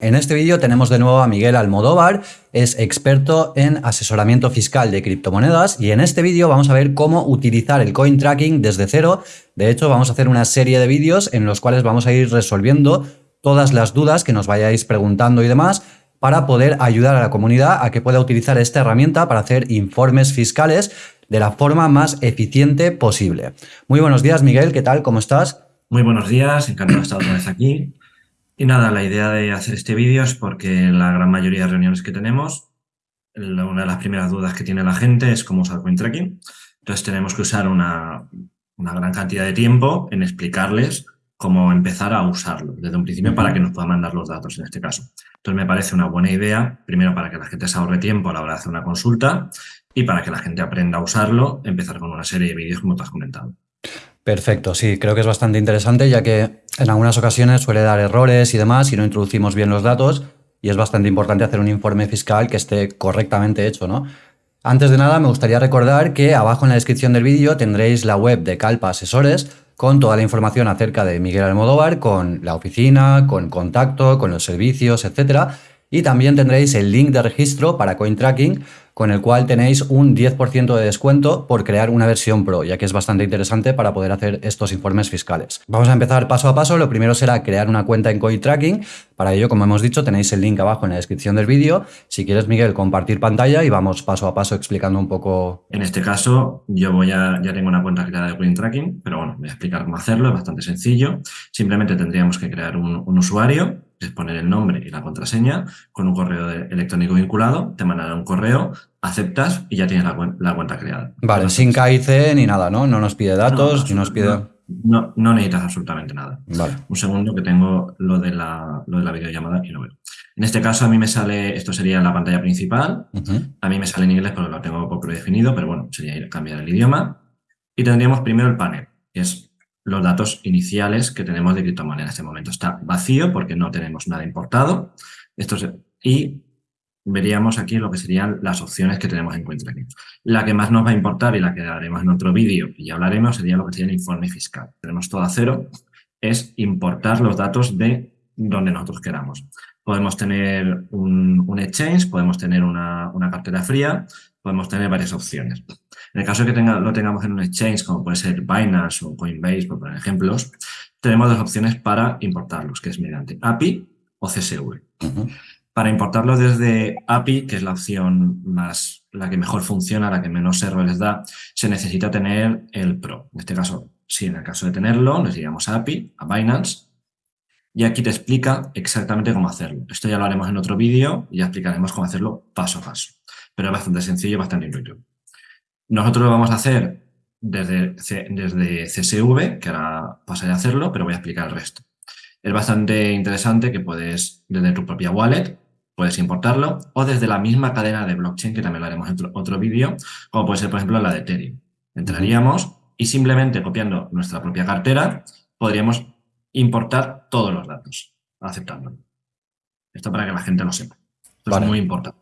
En este vídeo tenemos de nuevo a Miguel Almodóvar, es experto en asesoramiento fiscal de criptomonedas y en este vídeo vamos a ver cómo utilizar el coin tracking desde cero. De hecho, vamos a hacer una serie de vídeos en los cuales vamos a ir resolviendo todas las dudas que nos vayáis preguntando y demás para poder ayudar a la comunidad a que pueda utilizar esta herramienta para hacer informes fiscales de la forma más eficiente posible. Muy buenos días, Miguel, ¿qué tal? ¿Cómo estás? Muy buenos días, encantado de estar otra vez aquí. Y nada, la idea de hacer este vídeo es porque en la gran mayoría de reuniones que tenemos, una de las primeras dudas que tiene la gente es cómo usar CoinTracking. Entonces tenemos que usar una, gran cantidad de tiempo en explicarles cómo empezar a usarlo desde un principio para que nos pueda mandar los datos en este caso. Entonces me parece una buena idea, primero para que la gente se ahorre tiempo a la hora de hacer una consulta y para que la gente aprenda a usarlo, empezar con una serie de vídeos como te has comentado. Perfecto, sí, creo que es bastante interesante ya que en algunas ocasiones suele dar errores y demás si no introducimos bien los datos y es bastante importante hacer un informe fiscal que esté correctamente hecho, ¿no? Antes de nada me gustaría recordar que abajo en la descripción del vídeo tendréis la web de Calpa Asesores con toda la información acerca de Miguel Almodóvar, con la oficina, con contacto, con los servicios, etcétera. Y también tendréis el link de registro para CoinTracking con el cual tenéis un 10% de descuento por crear una versión Pro, ya que es bastante interesante para poder hacer estos informes fiscales. Vamos a empezar paso a paso. Lo primero será crear una cuenta en CoinTracking. Para ello, como hemos dicho, tenéis el link abajo en la descripción del vídeo. Si quieres, Miguel, compartir pantalla y vamos paso a paso explicando un poco. En este caso, yo voy a, ya tengo una cuenta creada de CoinTracking, pero bueno, voy a explicar cómo hacerlo, es bastante sencillo. Simplemente tendríamos que crear un usuario es poner el nombre y la contraseña con un correo electrónico vinculado, te mandará un correo, aceptas y ya tienes la, cuenta creada. Vale, sin KIC ni nada, ¿no? No nos pide datos, no, nos pide... No, no, necesitas absolutamente nada. Vale. Un segundo que tengo lo de, la, lo de la videollamada y lo veo. En este caso a mí me sale, esto sería la pantalla principal, a mí me sale en inglés porque lo tengo poco predefinido, pero bueno, sería cambiar el idioma. Y tendríamos primero el panel, que es los datos iniciales que tenemos de criptomoneda. En este momento está vacío porque no tenemos nada importado. Esto y veríamos aquí lo que serían las opciones que tenemos en cuenta aquí. La que más nos va a importar y la que haremos en otro vídeo y hablaremos sería lo que sería el informe fiscal. Tenemos todo a cero, es importar los datos de donde nosotros queramos. Podemos tener un, exchange, podemos tener una, una cartera fría, podemos tener varias opciones. En el caso de que lo tengamos en un exchange, como puede ser Binance o Coinbase, por poner ejemplos, tenemos dos opciones para importarlos, que es mediante API o CSV. Para importarlo desde API, que es la opción más, la que mejor funciona, la que menos errores da, se necesita tener el Pro. En este caso, si en el caso de tenerlo, nos iríamos a API, a Binance, y aquí te explica exactamente cómo hacerlo. Esto ya lo haremos en otro vídeo y ya explicaremos cómo hacerlo paso a paso. Pero es bastante sencillo, bastante intuitivo. Nosotros lo vamos a hacer desde, desde CSV, que ahora pasaré a hacerlo, pero voy a explicar el resto. Es bastante interesante que puedes, desde tu propia wallet, puedes importarlo, o desde la misma cadena de blockchain, que también lo haremos en otro, otro vídeo, como puede ser, por ejemplo, la de Ethereum. Entraríamos y simplemente copiando nuestra propia cartera, podríamos importar todos los datos, aceptándolo. Esto para que la gente lo sepa. Esto es muy importante.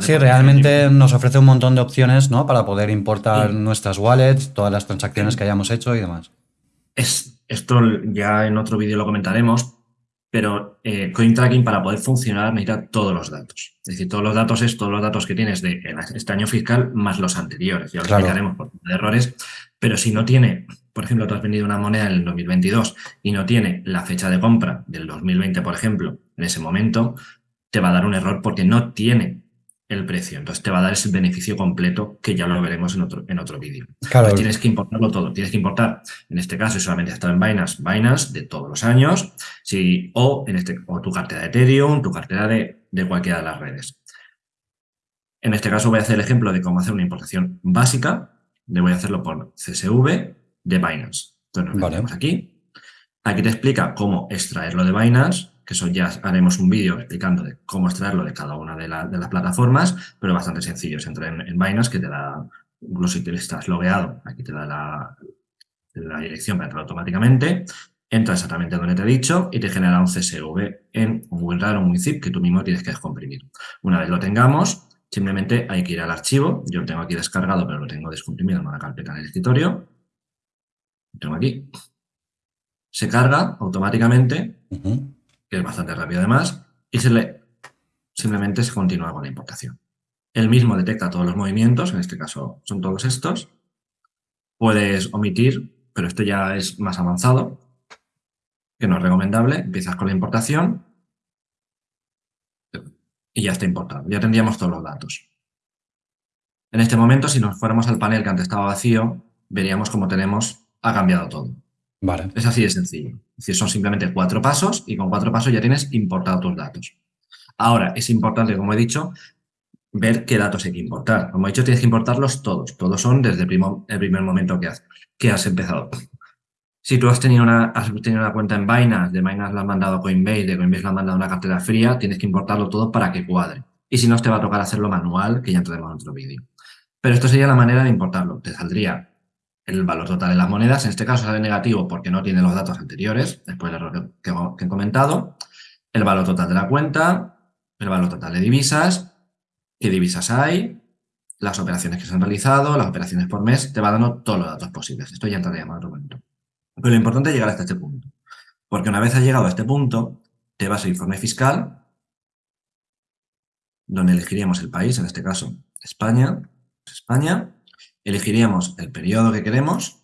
Sí, realmente nos ofrece un montón de opciones ¿no? para poder importar nuestras wallets, todas las transacciones que hayamos hecho y demás. Es, esto ya en otro vídeo lo comentaremos, pero eh, CoinTracking para poder funcionar necesita todos los datos. Es decir, todos los datos es todos los datos que tienes de este año fiscal más los anteriores. Ya lo explicaremos por errores, pero si no tiene, por ejemplo, tú has vendido una moneda en el 2022 y no tiene la fecha de compra del 2020, por ejemplo, en ese momento, te va a dar un error porque no tiene el precio. Entonces te va a dar ese beneficio completo que ya lo veremos en otro, en otro vídeo. Claro. tienes que importarlo todo. Tienes que importar, en este caso, si solamente está en Binance, Binance de todos los años, si, o, en este, o tu cartera de Ethereum, tu cartera de, de cualquiera de las redes. En este caso voy a hacer el ejemplo de cómo hacer una importación básica. Le voy a hacerlo por CSV de Binance. Entonces nos vale. aquí. Aquí te explica cómo extraerlo de Binance que eso ya haremos un vídeo explicando de cómo extraerlo de cada una de, las plataformas, pero bastante sencillo. Es entrar en, Binance, que te da, incluso si estás logueado, aquí te da la, dirección para entrar automáticamente, entra exactamente donde te he dicho y te genera un CSV en un WinRAR o un WinZip que tú mismo tienes que descomprimir. Una vez lo tengamos, simplemente hay que ir al archivo. Yo lo tengo aquí descargado, pero lo tengo descomprimido en una carpeta en el escritorio. Tengo aquí. Se carga automáticamente que es bastante rápido además, y se le, simplemente se continúa con la importación. Él mismo detecta todos los movimientos, en este caso son todos estos. Puedes omitir, pero esto ya es más avanzado, que no es recomendable. Empiezas con la importación y ya está importado. Ya tendríamos todos los datos. En este momento, si nos fuéramos al panel que antes estaba vacío, veríamos cómo tenemos, ha cambiado todo. Vale. Es así de sencillo. Es decir, son simplemente cuatro pasos y con cuatro pasos ya tienes importado tus datos. Ahora, es importante, como he dicho, ver qué datos hay que importar. Como he dicho, tienes que importarlos todos. Todos son desde el, primer momento que has, que has empezado. Si tú has tenido, una, has tenido una cuenta en Binance, de Binance la has mandado a Coinbase, de Coinbase la has mandado a una cartera fría, tienes que importarlo todo para que cuadre. Y si no, te va a tocar hacerlo manual, que ya entraremos en otro vídeo. Pero esto sería la manera de importarlo. Te saldría el valor total de las monedas. En este caso sale negativo porque no tiene los datos anteriores, después del error que, he comentado. El valor total de la cuenta, el valor total de divisas, qué divisas hay, las operaciones que se han realizado, las operaciones por mes, te va dando todos los datos posibles. Esto ya entraría en otro momento. Pero lo importante es llegar hasta este punto. Porque una vez has llegado a este punto, te vas al informe fiscal, donde elegiríamos el país, en este caso España, España, elegiríamos el periodo que queremos.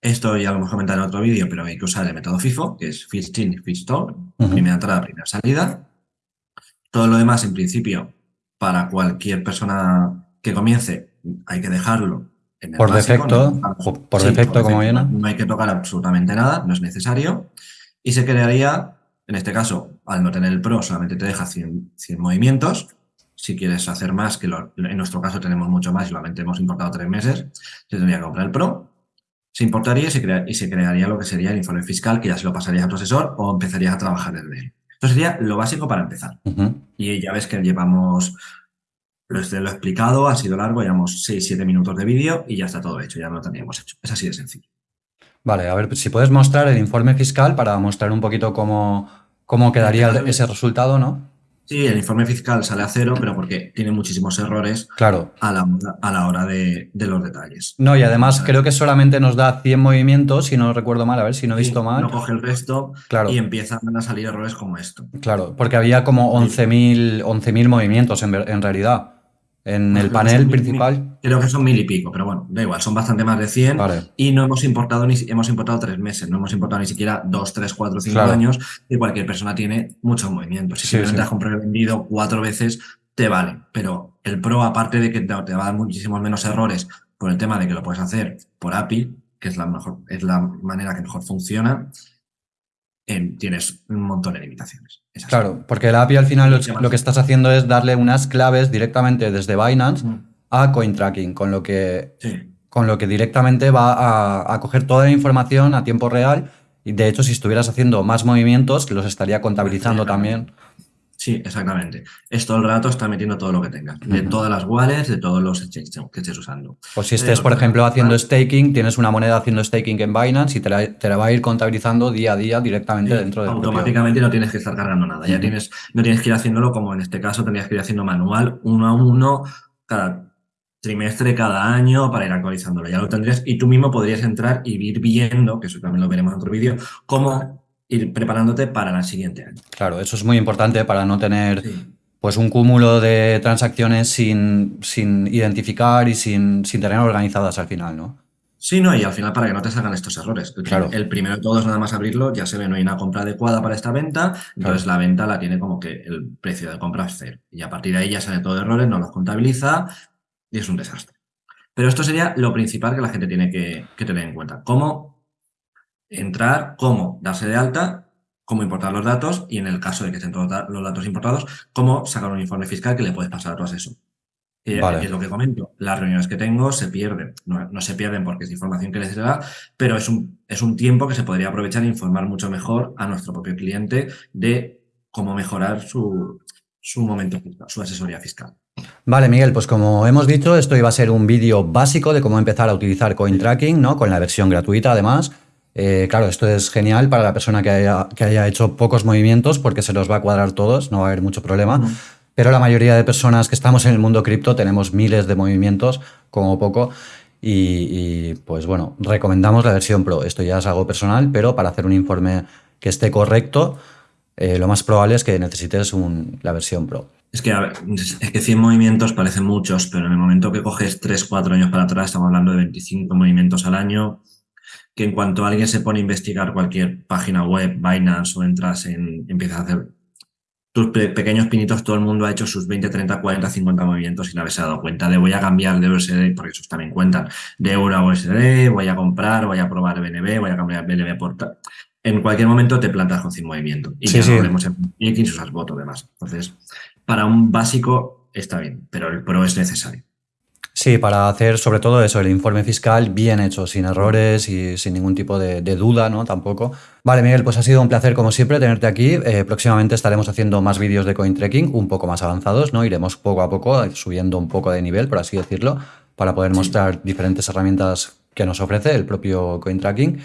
Esto ya lo hemos comentado en otro vídeo, pero hay que usar el método FIFO, que es First In, First Out, primera entrada, primera salida. Todo lo demás, en principio, para cualquier persona que comience, hay que dejarlo en el por defecto, por, defecto, como viene. No hay que tocar absolutamente nada, no es necesario. Y se crearía, en este caso, al no tener el Pro, solamente te deja 100, movimientos. Si quieres hacer más, que en nuestro caso tenemos mucho más y solamente hemos importado tres meses, se tendría que comprar el Pro. Se importaría y se, y se crearía lo que sería el informe fiscal, que ya se lo pasaría a tu asesor o empezarías a trabajar desde él. Esto sería lo básico para empezar. Y ya ves que llevamos, lo, he explicado, ha sido largo, llevamos 6-7 minutos de vídeo y ya está todo hecho, ya lo tendríamos hecho. Es así de sencillo. Vale, a ver si puedes mostrar el informe fiscal para mostrar un poquito cómo, cómo quedaría ese resultado, ¿no? Sí, el informe fiscal sale a cero, pero porque tiene muchísimos errores claro. a, la, a la hora de, los detalles. No, y además creo que solamente nos da 100 movimientos, si no recuerdo mal, a ver si no he visto mal. No coge el resto claro. y empiezan a salir errores como esto. Claro, porque había como 11.000 11 movimientos en, en realidad en el panel principal. creo que son mil y pico, pero bueno, da igual, son bastante más de 100 y no hemos importado ni hemos importado tres meses, no hemos importado ni siquiera dos, tres, cuatro, cinco años y cualquier persona tiene muchos movimientos. Si simplemente has comprado y vendido cuatro veces, te vale, pero el Pro, aparte de que te, va a dar muchísimos menos errores por el tema de que lo puedes hacer por API, que es la mejor, es la manera que mejor funciona, tienes un montón de limitaciones. Claro, porque la API al final lo, que estás haciendo es darle unas claves directamente desde Binance a CoinTracking, con lo que, con lo que directamente va a, coger toda la información a tiempo real. Y de hecho si estuvieras haciendo más movimientos los estaría contabilizando también. Sí, exactamente. Es todo el rato está metiendo todo lo que tengas, de todas las wallets, de todos los exchanges que estés usando. O pues si estés, por ejemplo, haciendo staking, tienes una moneda haciendo staking en Binance y te la, va a ir contabilizando día a día directamente dentro de Automáticamente no tienes que estar cargando nada, ya tienes, no tienes que ir haciéndolo como en este caso tendrías que ir haciendo manual, uno a uno, cada trimestre, cada año, para ir actualizándolo. Ya lo tendrías y tú mismo podrías entrar y ir viendo, que eso también lo veremos en otro vídeo, cómo ir preparándote para el siguiente año. Claro, eso es muy importante para no tener pues un cúmulo de transacciones sin, sin identificar y sin, sin, tener organizadas al final, ¿no? Sí, no, y al final para que no te salgan estos errores. El, claro. el primero de todos, nada más abrirlo, ya se ve, no hay una compra adecuada para esta venta, entonces la venta la tiene como que el precio de compra es cero. Y a partir de ahí ya sale todo de errores, no los contabiliza y es un desastre. Pero esto sería lo principal que la gente tiene que, que tener en cuenta. ¿Cómo entrar, cómo darse de alta, cómo importar los datos y en el caso de que estén todos los datos importados, cómo sacar un informe fiscal que le puedes pasar a tu asesor. Eh, es lo que comento. Las reuniones que tengo se pierden. No, se pierden porque es información que les da, pero es un, es un tiempo que se podría aprovechar e informar mucho mejor a nuestro propio cliente de cómo mejorar su, su momento su asesoría fiscal. Vale, Miguel, pues como hemos dicho, esto iba a ser un vídeo básico de cómo empezar a utilizar CoinTracking, ¿no? Con la versión gratuita, además. Eh, claro, esto es genial para la persona que haya, hecho pocos movimientos porque se los va a cuadrar todos, no va a haber mucho problema. Pero la mayoría de personas que estamos en el mundo cripto tenemos miles de movimientos, como poco. Y, pues bueno, recomendamos la versión Pro. Esto ya es algo personal, pero para hacer un informe que esté correcto, eh, lo más probable es que necesites la versión Pro. Es que, es que 100 movimientos parecen muchos, pero en el momento que coges 3, 4 años para atrás, estamos hablando de 25 movimientos al año, que en cuanto alguien se pone a investigar cualquier página web, Binance o entras en, empiezas a hacer tus pequeños pinitos, todo el mundo ha hecho sus 20, 30, 40, 50 movimientos y no habéis dado cuenta de voy a cambiar de USD, porque esos también cuentan, de euro a USD, voy a comprar, voy a probar BNB, voy a cambiar BNB por en cualquier momento te plantas con sin movimiento. Y ya no vemos en X usas voto demás. Entonces, para un básico está bien, pero el pro es necesario. Sí, para hacer sobre todo eso, el informe fiscal bien hecho, sin errores y sin ningún tipo de, duda, ¿no? Tampoco. Vale, Miguel, pues ha sido un placer como siempre tenerte aquí. Eh, próximamente estaremos haciendo más vídeos de coin tracking, un poco más avanzados, ¿no? Iremos poco a poco subiendo un poco de nivel, por así decirlo, para poder mostrar diferentes herramientas que nos ofrece el propio coin tracking.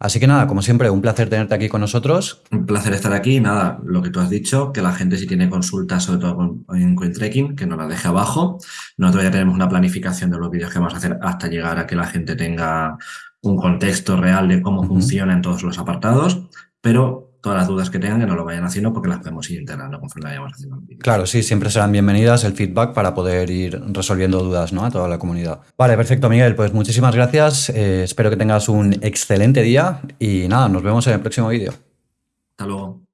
Así que nada, como siempre, un placer tenerte aquí con nosotros. Un placer estar aquí. Nada, lo que tú has dicho, que la gente si tiene consultas, sobre todo en CoinTrekking, que nos la deje abajo. Nosotros ya tenemos una planificación de los vídeos que vamos a hacer hasta llegar a que la gente tenga un contexto real de cómo funcionan todos los apartados, pero todas las dudas que tengan que no lo vayan haciendo porque las podemos ir integrando conforme vayamos haciendo. Claro, sí, siempre serán bienvenidas el feedback para poder ir resolviendo dudas ¿no? a toda la comunidad. Vale, perfecto, Miguel. Pues muchísimas gracias. Eh, espero que tengas un excelente día y nada, nos vemos en el próximo vídeo. Hasta luego.